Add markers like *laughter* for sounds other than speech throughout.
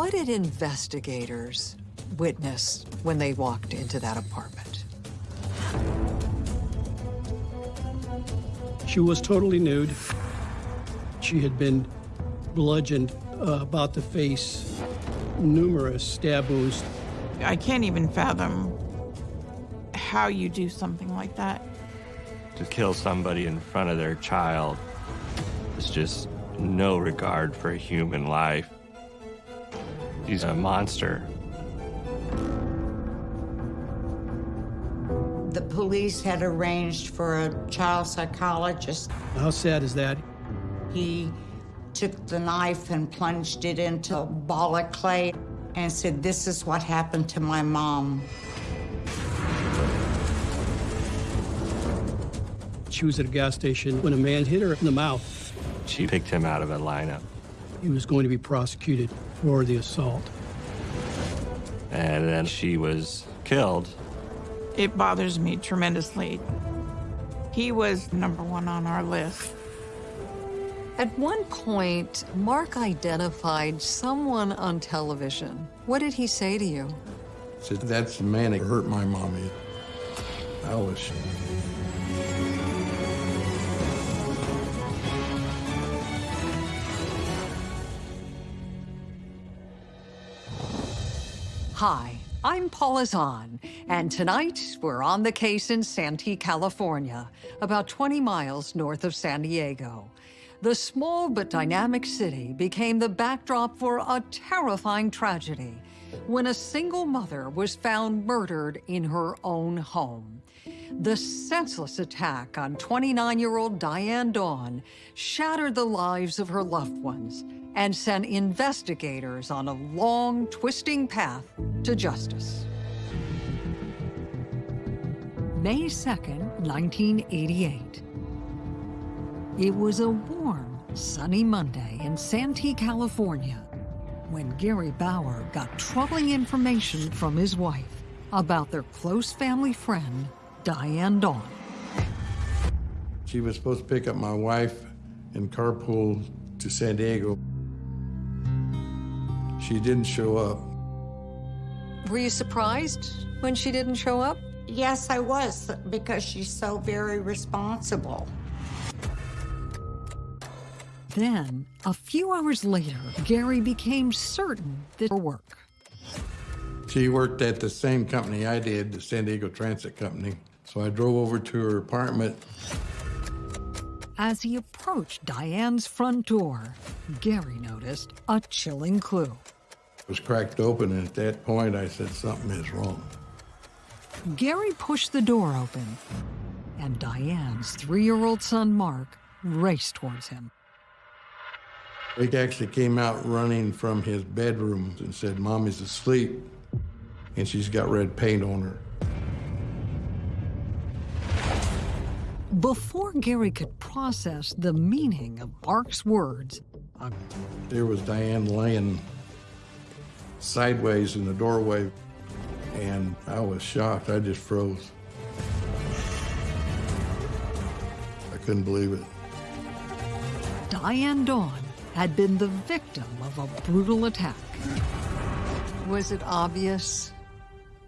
What did investigators witness when they walked into that apartment? She was totally nude. She had been bludgeoned uh, about the face, numerous stab wounds. I can't even fathom how you do something like that. To kill somebody in front of their child is just no regard for human life. He's a monster. The police had arranged for a child psychologist. How sad is that? He took the knife and plunged it into a ball of clay and said, This is what happened to my mom. She was at a gas station when a man hit her in the mouth. She picked him out of a lineup. He was going to be prosecuted for the assault. And then she was killed. It bothers me tremendously. He was number one on our list. At one point, Mark identified someone on television. What did he say to you? Said, that's the man that hurt my mommy. I was Hi, I'm Paula Zahn, and tonight we're on the case in Santee, California, about 20 miles north of San Diego. The small but dynamic city became the backdrop for a terrifying tragedy when a single mother was found murdered in her own home. The senseless attack on 29-year-old Diane Dawn shattered the lives of her loved ones and sent investigators on a long, twisting path to justice. May 2nd, 1988. It was a warm, sunny Monday in Santee, California, when Gary Bauer got troubling information from his wife about their close family friend, Diane Dawn. She was supposed to pick up my wife and carpool to San Diego. She didn't show up. Were you surprised when she didn't show up? Yes, I was, because she's so very responsible. Then, a few hours later, Gary became certain that her work. She worked at the same company I did, the San Diego Transit Company. So I drove over to her apartment. As he approached Diane's front door, Gary noticed a chilling clue. Was cracked open, and at that point, I said, something is wrong. Gary pushed the door open, and Diane's three-year-old son, Mark, raced towards him. He actually came out running from his bedroom and said, Mommy's asleep, and she's got red paint on her. Before Gary could process the meaning of Mark's words, there was Diane laying sideways in the doorway, and I was shocked. I just froze. I couldn't believe it. Diane Dawn had been the victim of a brutal attack. Was it obvious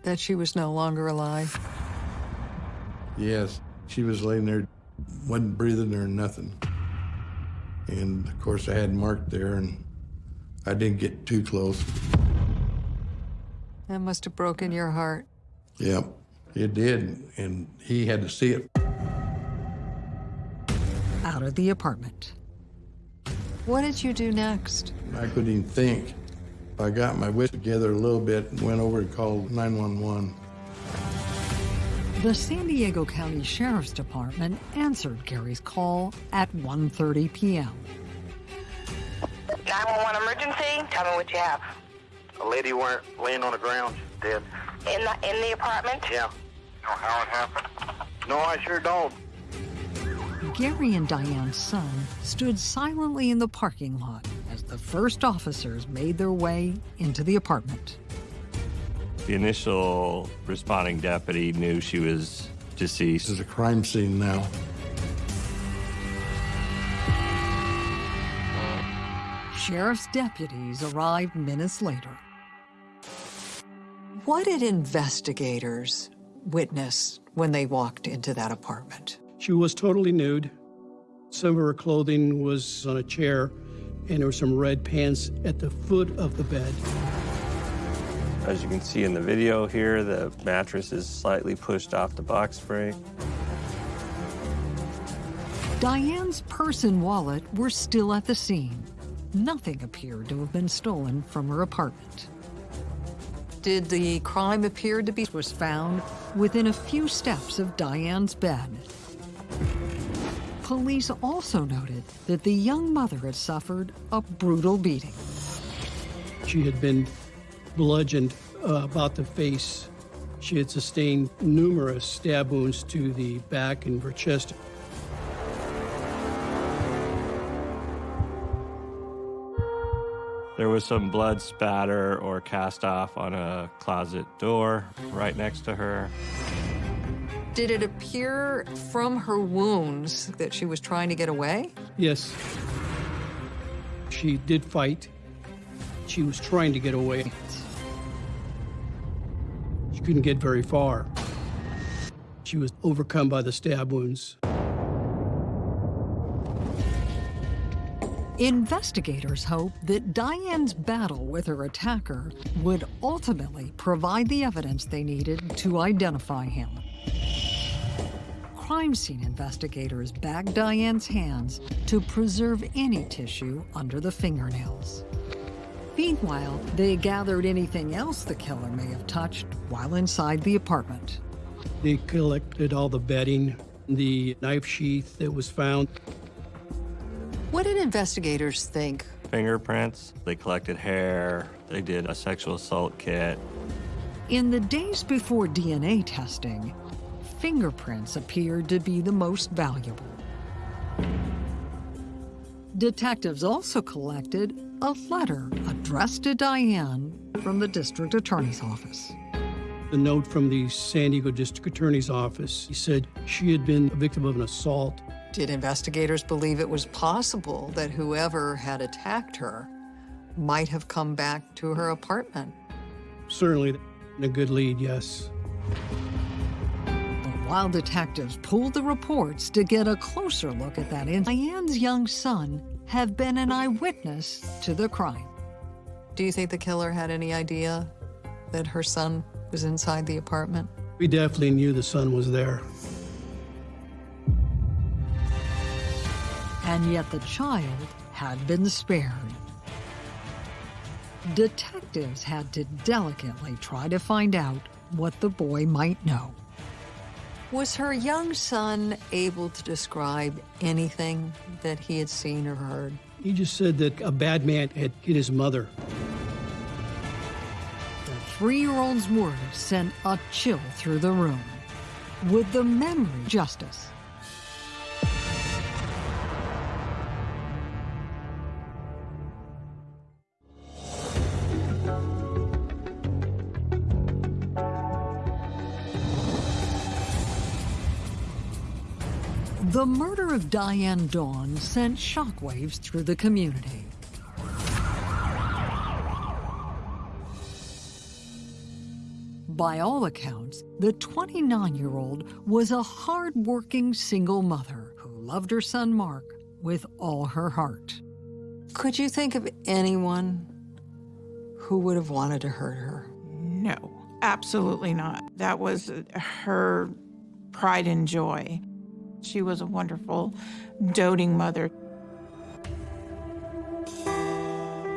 that she was no longer alive? Yes. She was laying there, wasn't breathing or nothing. And of course, I had Mark there, and I didn't get too close. That must have broken your heart. Yep, it did, and he had to see it. Out of the apartment. What did you do next? I couldn't even think. I got my wits together a little bit and went over and called 911. The San Diego County Sheriff's Department answered Gary's call at 1.30 p.m. 911 emergency? Tell me what you have. A lady were laying on the ground, dead. In the, in the apartment? Yeah. Know how it happened? No, I sure don't. Gary and Diane's son stood silently in the parking lot as the first officers made their way into the apartment. The initial responding deputy knew she was deceased. This is a crime scene now. Sheriff's deputies arrived minutes later. What did investigators witness when they walked into that apartment? She was totally nude. Some of her clothing was on a chair, and there were some red pants at the foot of the bed. As you can see in the video here, the mattress is slightly pushed off the box spring. Diane's purse and wallet were still at the scene. Nothing appeared to have been stolen from her apartment. Did the crime appear to be was found within a few steps of Diane's bed? Police also noted that the young mother had suffered a brutal beating. She had been bludgeoned uh, about the face. She had sustained numerous stab wounds to the back and her chest. There was some blood spatter or cast off on a closet door right next to her. Did it appear from her wounds that she was trying to get away? Yes. She did fight. She was trying to get away. She couldn't get very far. She was overcome by the stab wounds. Investigators hope that Diane's battle with her attacker would ultimately provide the evidence they needed to identify him. Crime scene investigators bagged Diane's hands to preserve any tissue under the fingernails. Meanwhile, they gathered anything else the killer may have touched while inside the apartment. They collected all the bedding, the knife sheath that was found. What did investigators think? Fingerprints, they collected hair, they did a sexual assault kit. In the days before DNA testing, fingerprints appeared to be the most valuable. Detectives also collected a letter addressed to Diane from the district attorney's office. The note from the San Diego District Attorney's Office he said she had been a victim of an assault. Did investigators believe it was possible that whoever had attacked her might have come back to her apartment? Certainly a good lead, yes. While detectives pulled the reports to get a closer look at that incident, Diane's young son have been an eyewitness to the crime. Do you think the killer had any idea that her son was inside the apartment? We definitely knew the son was there. And yet the child had been spared. Detectives had to delicately try to find out what the boy might know. Was her young son able to describe anything that he had seen or heard? He just said that a bad man had hit his mother. The three-year-old's words sent a chill through the room. Would the memory justice? The murder of Diane Dawn sent shockwaves through the community. By all accounts, the 29-year-old was a hard-working single mother who loved her son Mark with all her heart. Could you think of anyone who would have wanted to hurt her? No, absolutely not. That was her pride and joy. She was a wonderful, doting mother.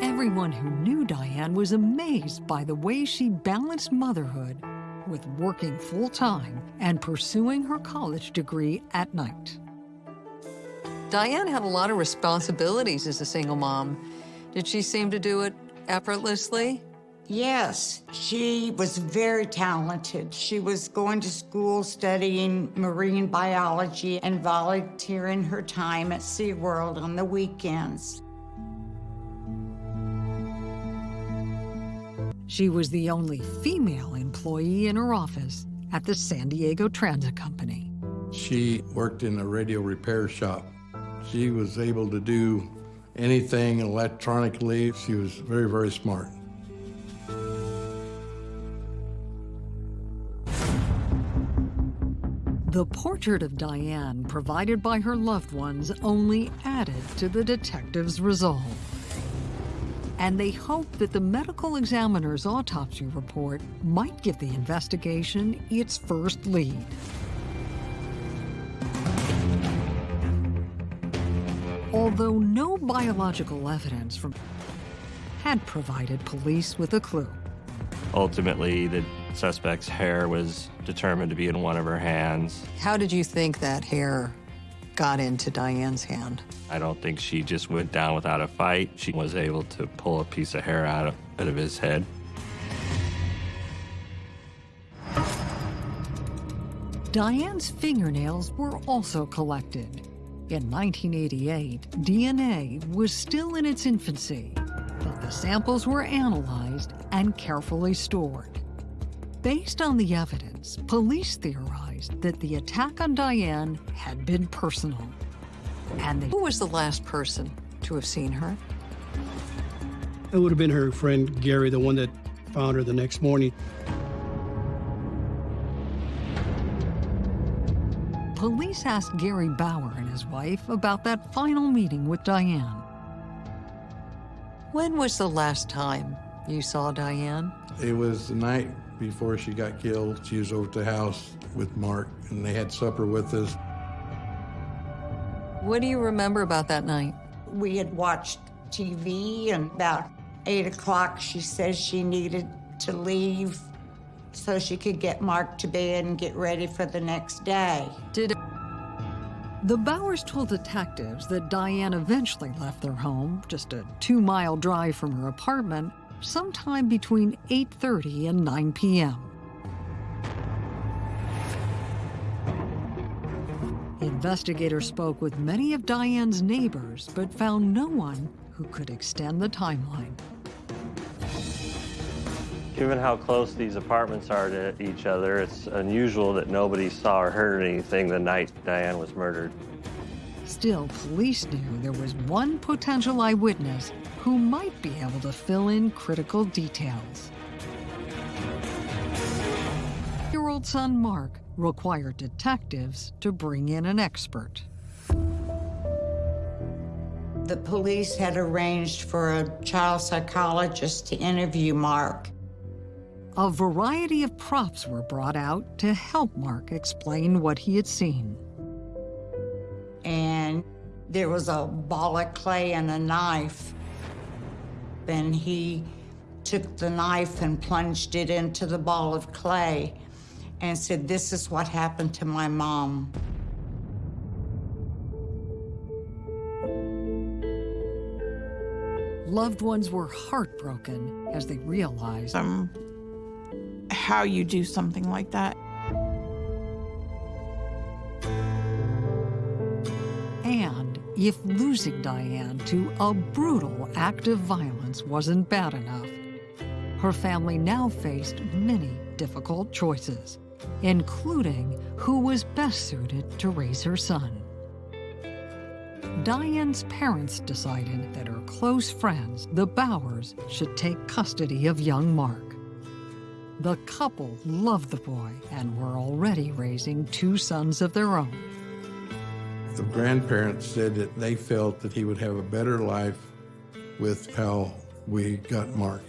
Everyone who knew Diane was amazed by the way she balanced motherhood with working full-time and pursuing her college degree at night. Diane had a lot of responsibilities as a single mom. Did she seem to do it effortlessly? Yes, she was very talented. She was going to school studying marine biology and volunteering her time at SeaWorld on the weekends. She was the only female employee in her office at the San Diego Transit Company. She worked in a radio repair shop. She was able to do anything electronically. She was very, very smart. The portrait of Diane provided by her loved ones only added to the detectives' resolve. And they hoped that the medical examiner's autopsy report might give the investigation its first lead. Although no biological evidence from had provided police with a clue. Ultimately, the suspect's hair was determined to be in one of her hands. How did you think that hair got into Diane's hand? I don't think she just went down without a fight. She was able to pull a piece of hair out of, out of his head. Diane's fingernails were also collected. In 1988, DNA was still in its infancy, but the samples were analyzed and carefully stored. Based on the evidence, police theorized that the attack on Diane had been personal. And they, who was the last person to have seen her? It would have been her friend Gary, the one that found her the next morning. Police asked Gary Bauer and his wife about that final meeting with Diane. When was the last time you saw Diane? It was the night before she got killed. She was over at the house with Mark, and they had supper with us. What do you remember about that night? We had watched TV, and about 8 o'clock, she says she needed to leave so she could get Mark to bed and get ready for the next day. Did the Bowers told detectives that Diane eventually left their home, just a two-mile drive from her apartment, sometime between 8.30 and 9 p.m. Investigators spoke with many of Diane's neighbors, but found no one who could extend the timeline. Given how close these apartments are to each other, it's unusual that nobody saw or heard anything the night Diane was murdered. Still, police knew there was one potential eyewitness who might be able to fill in critical details. Your old son Mark required detectives to bring in an expert. The police had arranged for a child psychologist to interview Mark. A variety of props were brought out to help Mark explain what he had seen. And there was a ball of clay and a knife. And he took the knife and plunged it into the ball of clay and said, This is what happened to my mom. Loved ones were heartbroken as they realized Um, how you do something like that. If losing Diane to a brutal act of violence wasn't bad enough, her family now faced many difficult choices, including who was best suited to raise her son. Diane's parents decided that her close friends, the Bowers, should take custody of young Mark. The couple loved the boy and were already raising two sons of their own. The grandparents said that they felt that he would have a better life with how we got Mark.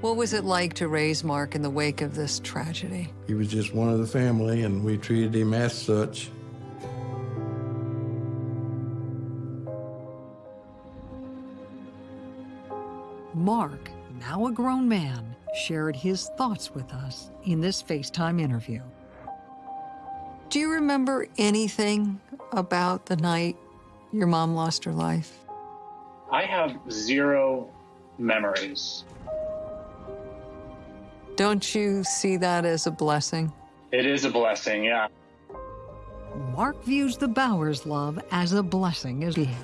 What was it like to raise Mark in the wake of this tragedy? He was just one of the family, and we treated him as such. Mark, now a grown man, shared his thoughts with us in this FaceTime interview. Do you remember anything about the night your mom lost her life? I have zero memories. Don't you see that as a blessing? It is a blessing, yeah. Mark views the Bowers love as a blessing as being.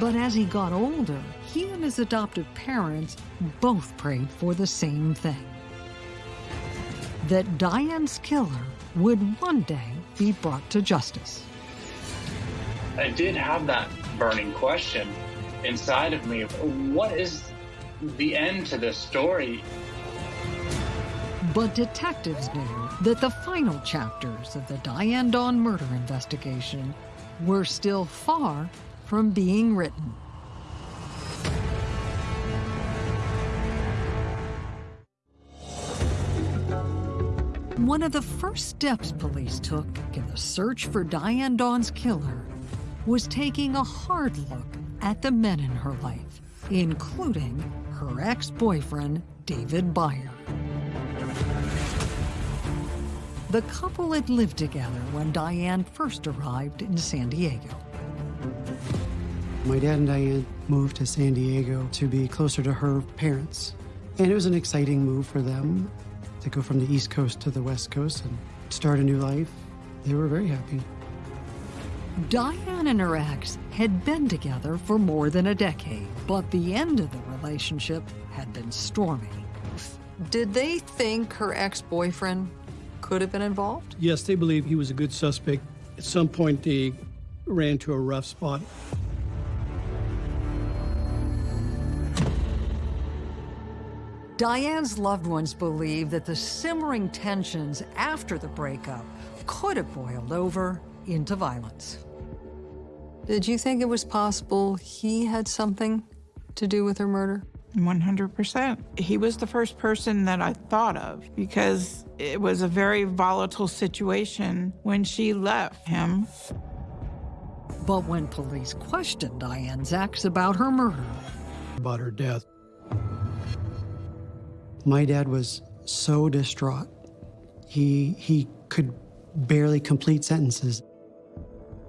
But as he got older, he and his adoptive parents both prayed for the same thing. That Diane's killer would one day be brought to justice. I did have that burning question inside of me. What is the end to this story? But detectives knew that the final chapters of the Diane Dawn murder investigation were still far from being written. One of the first steps police took in the search for Diane Dawn's killer was taking a hard look at the men in her life, including her ex-boyfriend, David Byer. The couple had lived together when Diane first arrived in San Diego. My dad and Diane moved to San Diego to be closer to her parents. And it was an exciting move for them to go from the East Coast to the West Coast and start a new life. They were very happy. Diane and her ex had been together for more than a decade, but the end of the relationship had been stormy. Did they think her ex-boyfriend could have been involved? Yes, they believe he was a good suspect. At some point, they ran to a rough spot. Diane's loved ones believe that the simmering tensions after the breakup could have boiled over into violence. Did you think it was possible he had something to do with her murder? 100%. He was the first person that I thought of because it was a very volatile situation when she left him. But when police questioned Diane's ex about her murder, About her death. My dad was so distraught. He, he could barely complete sentences.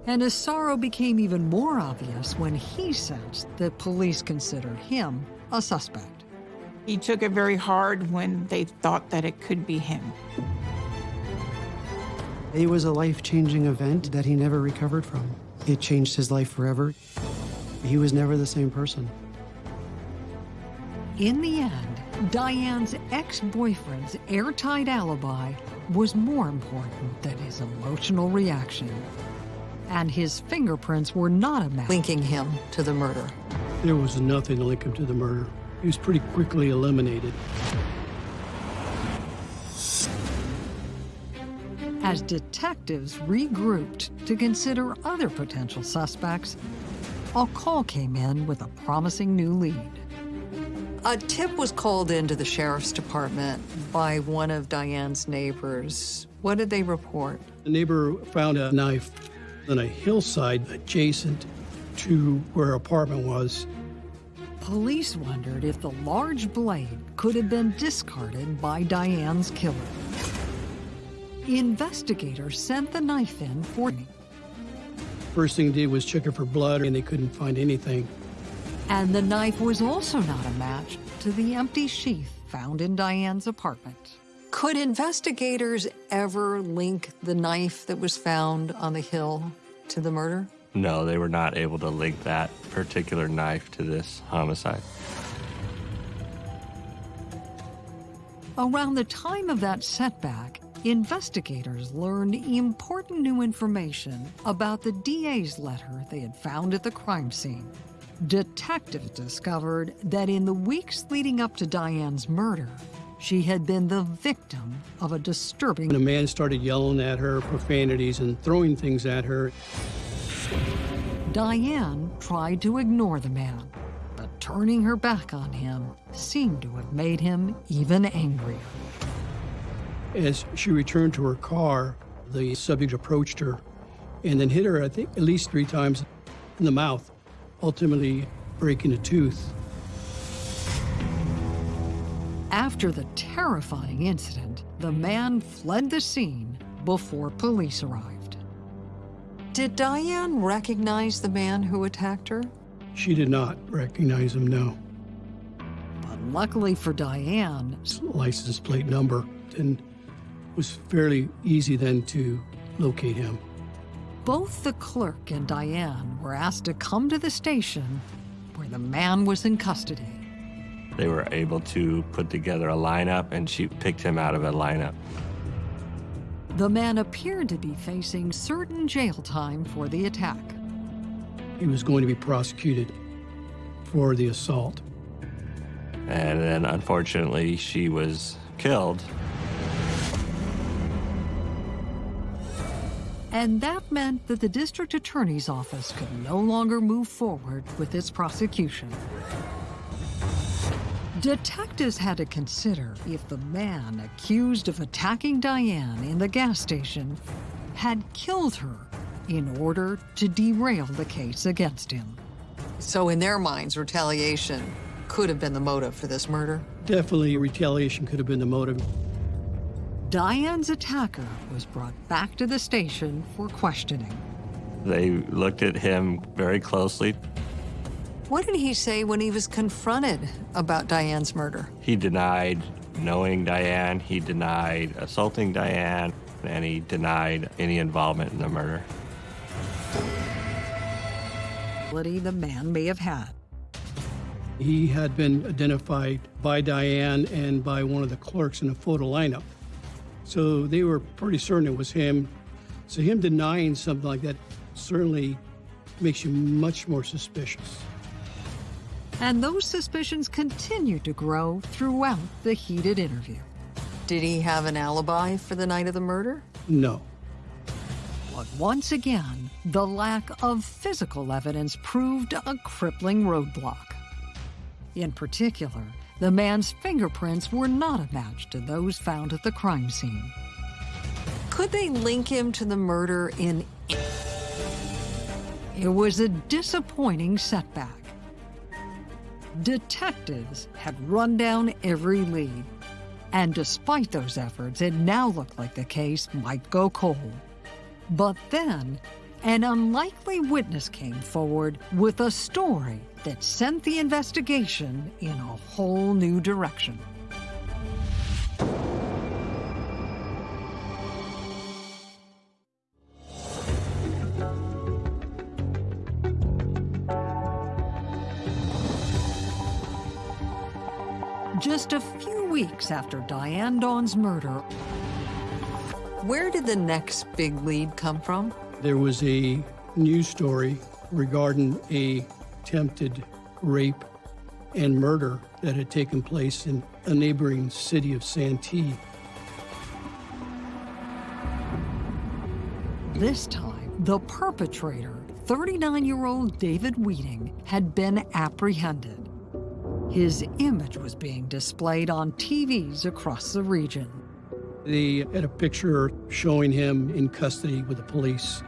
and his sorrow became even more obvious when he sensed that police considered him a suspect. He took it very hard when they thought that it could be him. It was a life-changing event that he never recovered from. It changed his life forever. He was never the same person. In the end, Diane's ex-boyfriend's airtight alibi was more important than his emotional reaction. And his fingerprints were not a match linking him to the murder. There was nothing to link him to the murder. He was pretty quickly eliminated. As detectives regrouped to consider other potential suspects, a call came in with a promising new lead. A tip was called into the sheriff's department by one of Diane's neighbors. What did they report? The neighbor found a knife on a hillside adjacent to where her apartment was. Police wondered if the large blade could have been discarded by Diane's killer. Investigators sent the knife in for me. First thing they did was check it for blood, and they couldn't find anything. And the knife was also not a match to the empty sheath found in Diane's apartment. Could investigators ever link the knife that was found on the hill to the murder? No, they were not able to link that particular knife to this homicide. Around the time of that setback, investigators learned important new information about the DA's letter they had found at the crime scene. Detectives discovered that in the weeks leading up to Diane's murder, she had been the victim of a disturbing. A man started yelling at her, profanities, and throwing things at her. Diane tried to ignore the man, but turning her back on him seemed to have made him even angrier. As she returned to her car, the subject approached her and then hit her, I think, at least three times in the mouth, ultimately breaking a tooth. After the terrifying incident, the man fled the scene before police arrived. Did Diane recognize the man who attacked her? She did not recognize him, no. But luckily for Diane, License plate number, and it was fairly easy then to locate him. Both the clerk and Diane were asked to come to the station where the man was in custody. They were able to put together a lineup, and she picked him out of a lineup. The man appeared to be facing certain jail time for the attack. he was going to be prosecuted for the assault. And then unfortunately, she was killed. And that meant that the district attorney's office could no longer move forward with its prosecution. Detectives had to consider if the man accused of attacking Diane in the gas station had killed her in order to derail the case against him. So, in their minds, retaliation could have been the motive for this murder? Definitely retaliation could have been the motive. Diane's attacker was brought back to the station for questioning. They looked at him very closely. What did he say when he was confronted about Diane's murder? He denied knowing Diane, he denied assaulting Diane, and he denied any involvement in the murder. The man may have had. He had been identified by Diane and by one of the clerks in a photo lineup. So they were pretty certain it was him. So him denying something like that certainly makes you much more suspicious. And those suspicions continued to grow throughout the heated interview. Did he have an alibi for the night of the murder? No. But once again, the lack of physical evidence proved a crippling roadblock. In particular, the man's fingerprints were not a match to those found at the crime scene. Could they link him to the murder in... It was a disappointing setback. Detectives had run down every lead, and despite those efforts, it now looked like the case might go cold. But then, an unlikely witness came forward with a story that sent the investigation in a whole new direction. Just a few weeks after Diane Dawn's murder, where did the next big lead come from? There was a news story regarding a attempted rape and murder that had taken place in a neighboring city of Santee. This time, the perpetrator, 39-year-old David Wheating, had been apprehended. His image was being displayed on TVs across the region. They had a picture showing him in custody with the police.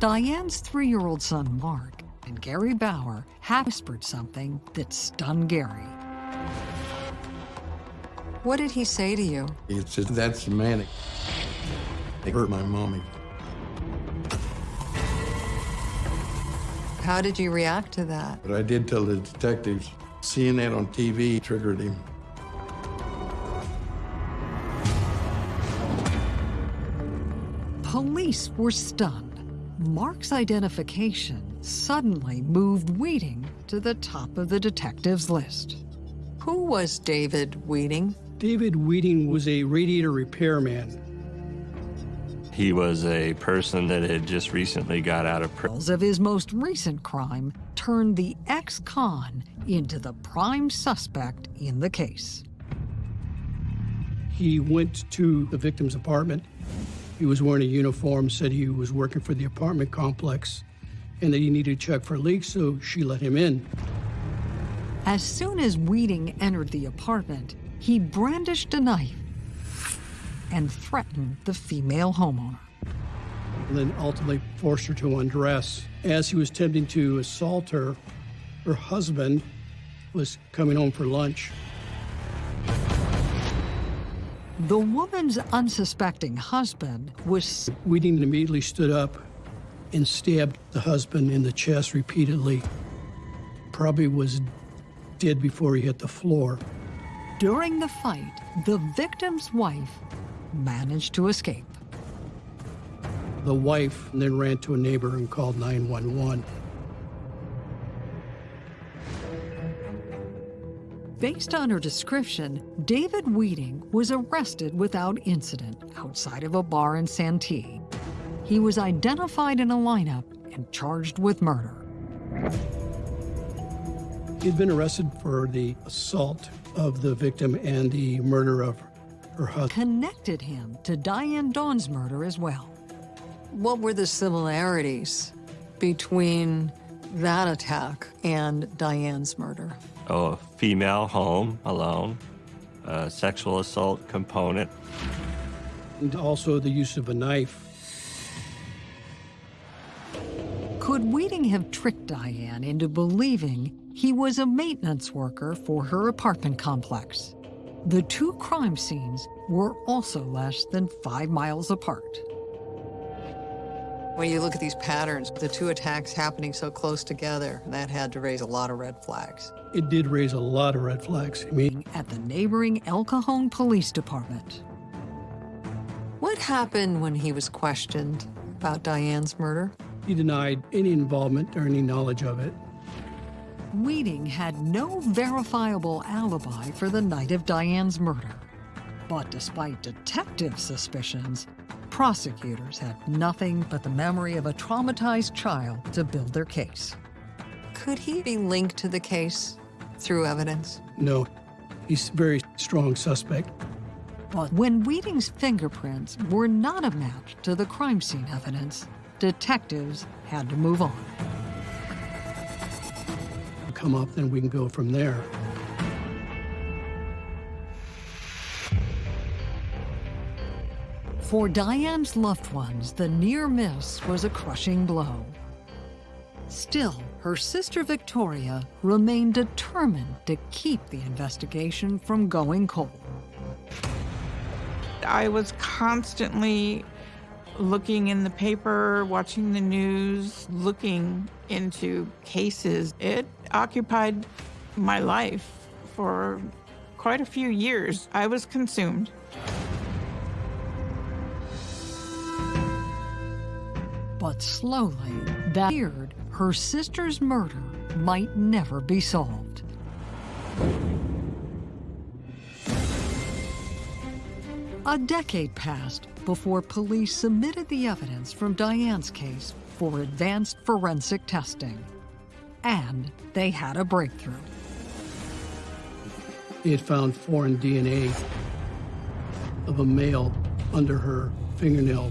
Diane's three-year-old son, Mark, and Gary Bauer have whispered something that stunned Gary. What did he say to you? He said, that's manic. man that hurt my mommy. How did you react to that? But I did tell the detectives, seeing that on TV triggered him. Police were stunned. Mark's identification suddenly moved Weeding to the top of the detectives' list. Who was David Weeding? David Weeding was a radiator repairman. He was a person that had just recently got out of prison. Of his most recent crime turned the ex-con into the prime suspect in the case. He went to the victim's apartment. He was wearing a uniform, said he was working for the apartment complex, and that he needed to check for leaks, so she let him in. As soon as Weeding entered the apartment, he brandished a knife and threatened the female homeowner. And then ultimately forced her to undress. As he was attempting to assault her, her husband was coming home for lunch. The woman's unsuspecting husband was. Wheating immediately stood up and stabbed the husband in the chest repeatedly. Probably was dead before he hit the floor. During the fight, the victim's wife managed to escape. The wife then ran to a neighbor and called 911. Based on her description, David Wheating was arrested without incident outside of a bar in Santee. He was identified in a lineup and charged with murder. He'd been arrested for the assault of the victim and the murder of her husband. Connected him to Diane Dawn's murder as well. What were the similarities between that attack and Diane's murder? Oh, a female home alone, a sexual assault component. And also the use of a knife. Could Weeding have tricked Diane into believing he was a maintenance worker for her apartment complex? The two crime scenes were also less than five miles apart. When you look at these patterns, the two attacks happening so close together, that had to raise a lot of red flags. It did raise a lot of red flags. I mean, At the neighboring El Cajon Police Department. What happened when he was questioned about Diane's murder? he denied any involvement or any knowledge of it. Wheating had no verifiable alibi for the night of Diane's murder. But despite detective suspicions, prosecutors had nothing but the memory of a traumatized child to build their case. Could he be linked to the case through evidence? No, he's a very strong suspect. But when Weeding's fingerprints were not a match to the crime scene evidence, detectives had to move on. Come up, then we can go from there. For Diane's loved ones, the near miss was a crushing blow. Still, her sister Victoria remained determined to keep the investigation from going cold. I was constantly looking in the paper, watching the news, looking into cases. It occupied my life for quite a few years. I was consumed. But slowly, that feared her sister's murder might never be solved. A decade passed before police submitted the evidence from Diane's case for advanced forensic testing. And they had a breakthrough. Had found foreign DNA of a male under her fingernail.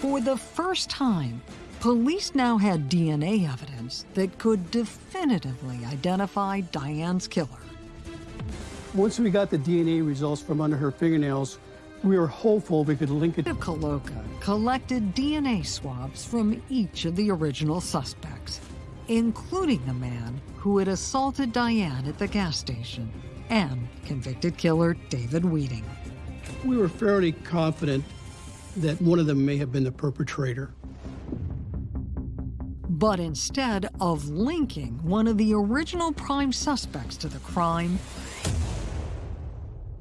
For the first time, police now had DNA evidence that could definitively identify Diane's killer. Once we got the DNA results from under her fingernails, we were hopeful we could link it. Coloca collected DNA swabs from each of the original suspects, including the man who had assaulted Diane at the gas station and convicted killer David Wheating. We were fairly confident that one of them may have been the perpetrator. But instead of linking one of the original prime suspects to the crime,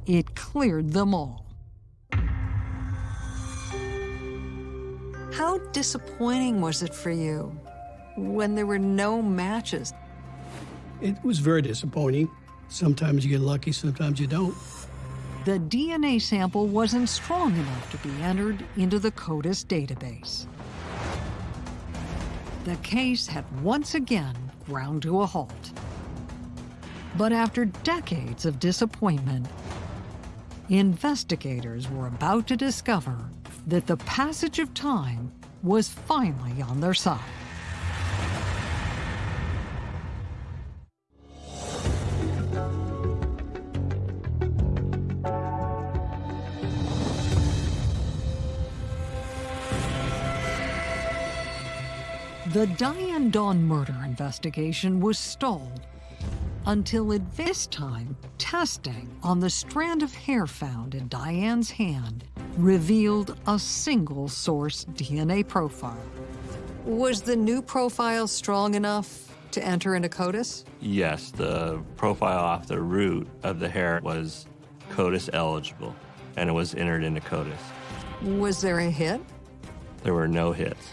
it cleared them all. How disappointing was it for you when there were no matches? It was very disappointing. Sometimes you get lucky, sometimes you don't. The DNA sample wasn't strong enough to be entered into the CODIS database. The case had once again ground to a halt. But after decades of disappointment, investigators were about to discover that the passage of time was finally on their side. The Diane Dawn murder investigation was stalled until at this time, testing on the strand of hair found in Diane's hand revealed a single source DNA profile. Was the new profile strong enough to enter into CODIS? Yes, the profile off the root of the hair was CODIS eligible, and it was entered into CODIS. Was there a hit? There were no hits.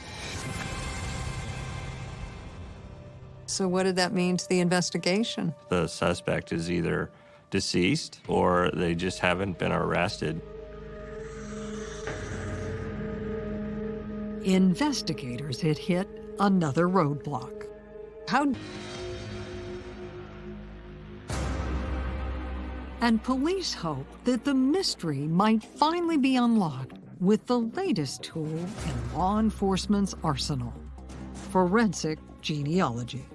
So, what did that mean to the investigation? The suspect is either deceased or they just haven't been arrested. Investigators had hit another roadblock. How and police hope that the mystery might finally be unlocked with the latest tool in law enforcement's arsenal forensic genealogy.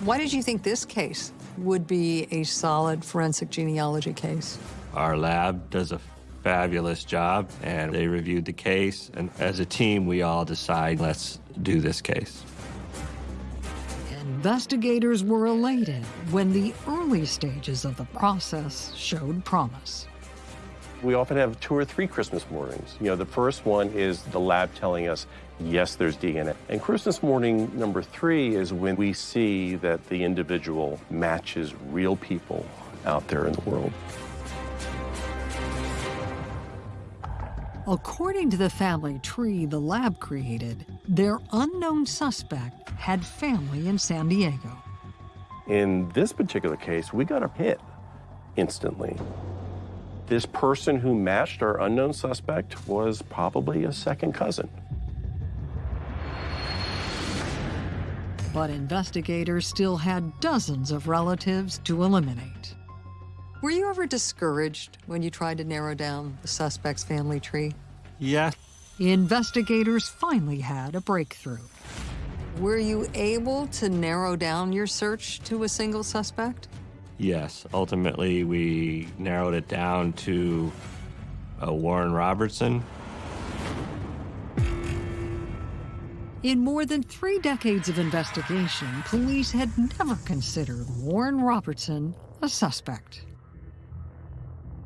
Why did you think this case would be a solid forensic genealogy case? Our lab does a fabulous job, and they reviewed the case. And as a team, we all decide, let's do this case. Investigators were elated when the early stages of the process showed promise. We often have two or three Christmas mornings. You know, the first one is the lab telling us, yes, there's DNA. And Christmas morning number three is when we see that the individual matches real people out there in the world. According to the family tree the lab created, their unknown suspect had family in San Diego. In this particular case, we got a hit instantly. This person who matched our unknown suspect was probably a second cousin. But investigators still had dozens of relatives to eliminate. Were you ever discouraged when you tried to narrow down the suspect's family tree? Yes. Investigators finally had a breakthrough. Were you able to narrow down your search to a single suspect? Yes. Ultimately, we narrowed it down to uh, Warren Robertson. In more than three decades of investigation, police had never considered Warren Robertson a suspect.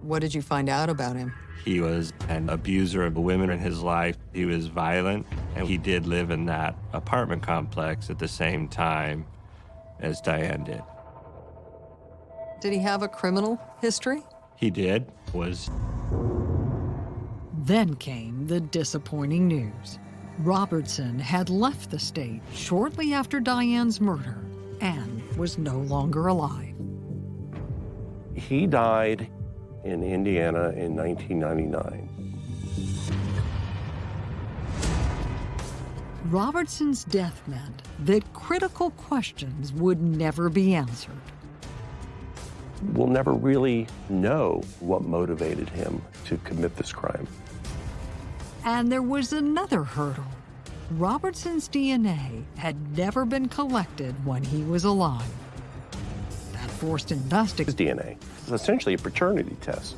What did you find out about him? He was an abuser of women in his life. He was violent, and he did live in that apartment complex at the same time as Diane did. Did he have a criminal history? He did, was Then came the disappointing news. Robertson had left the state shortly after Diane's murder and was no longer alive. He died in Indiana in 1999. Robertson's death meant that critical questions would never be answered. We'll never really know what motivated him to commit this crime. And there was another hurdle. Robertson's DNA had never been collected when he was alive. That forced His investigators. DNA is essentially a paternity test.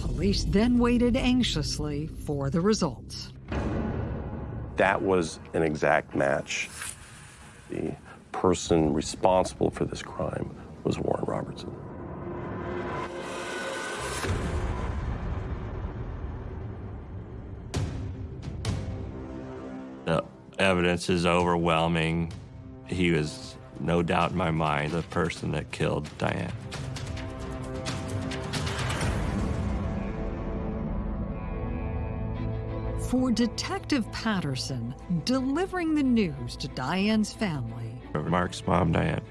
Police then waited anxiously for the results. That was an exact match. The person responsible for this crime was Warren Robertson. the evidence is overwhelming. He was, no doubt in my mind, the person that killed Diane. For Detective Patterson, delivering the news to Diane's family, Mark's mom, Diane.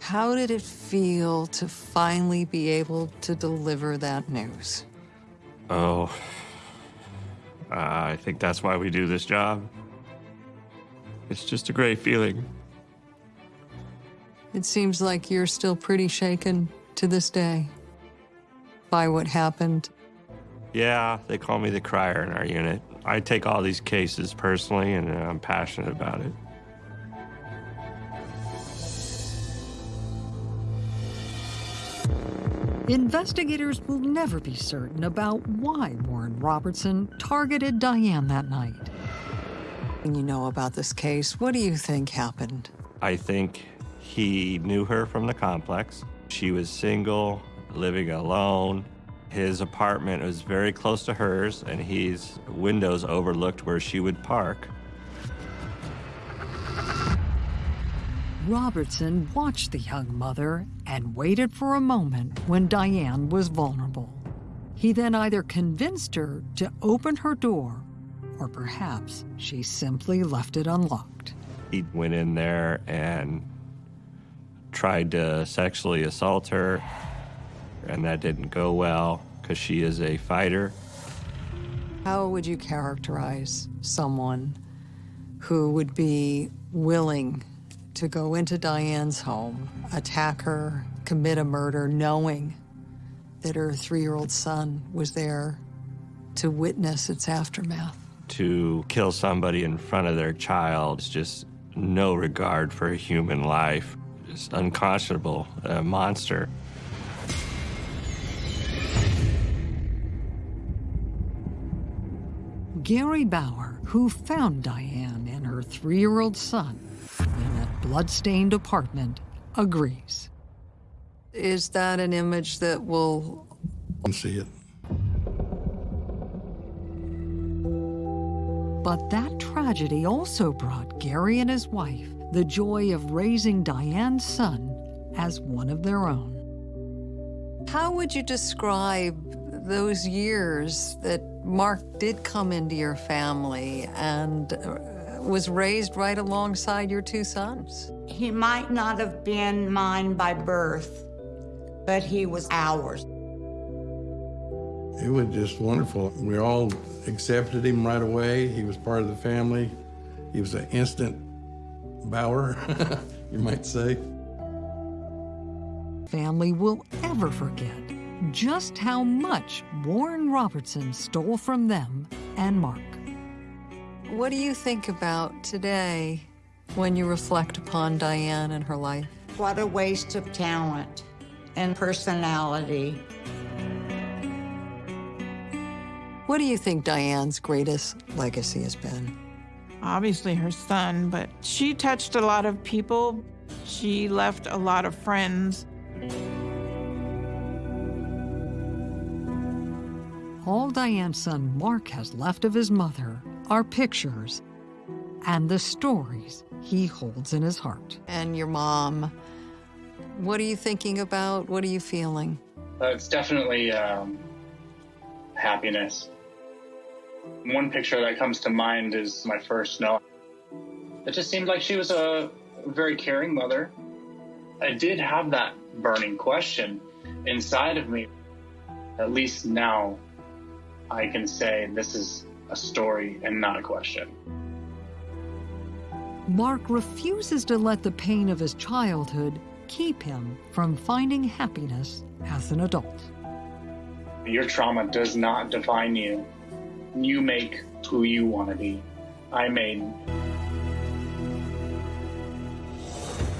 How did it feel to finally be able to deliver that news? Oh, uh, I think that's why we do this job. It's just a great feeling. It seems like you're still pretty shaken to this day by what happened. Yeah, they call me the crier in our unit. I take all these cases personally, and I'm passionate about it. Investigators will never be certain about why Warren Robertson targeted Diane that night. When you know about this case, what do you think happened? I think he knew her from the complex. She was single, living alone. His apartment was very close to hers, and his windows overlooked where she would park. Robertson watched the young mother and waited for a moment when Diane was vulnerable. He then either convinced her to open her door, or perhaps she simply left it unlocked. He went in there and tried to sexually assault her, and that didn't go well because she is a fighter. How would you characterize someone who would be willing to go into Diane's home, attack her, commit a murder, knowing that her three-year-old son was there to witness its aftermath? To kill somebody in front of their child is just no regard for human life. It's unconscionable, a monster. Gary Bauer, who found Diane and her three-year-old son in that blood-stained apartment, agrees. Is that an image that will see it. But that tragedy also brought Gary and his wife the joy of raising Diane's son as one of their own. How would you describe those years that Mark did come into your family and uh, was raised right alongside your two sons? He might not have been mine by birth, but he was ours. It was just wonderful. We all accepted him right away. He was part of the family. He was an instant Bauer, *laughs* you might say. Family will ever forget just how much Warren Robertson stole from them and Mark. What do you think about today when you reflect upon Diane and her life? What a waste of talent and personality. What do you think Diane's greatest legacy has been? Obviously, her son, but she touched a lot of people. She left a lot of friends. All Diane's son Mark has left of his mother are pictures and the stories he holds in his heart. And your mom, what are you thinking about? What are you feeling? Uh, it's definitely um, happiness. One picture that comes to mind is my first snow. It just seemed like she was a very caring mother. I did have that burning question inside of me. At least now I can say this is a story and not a question. Mark refuses to let the pain of his childhood keep him from finding happiness as an adult. Your trauma does not define you. You make who you want to be. I made.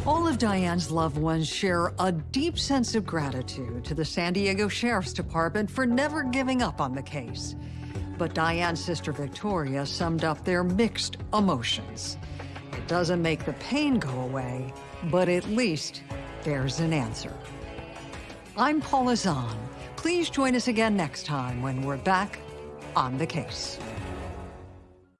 All of Diane's loved ones share a deep sense of gratitude to the San Diego Sheriff's Department for never giving up on the case. But Diane's sister Victoria summed up their mixed emotions. It doesn't make the pain go away, but at least there's an answer. I'm Paula Zahn. Please join us again next time when we're back on the case.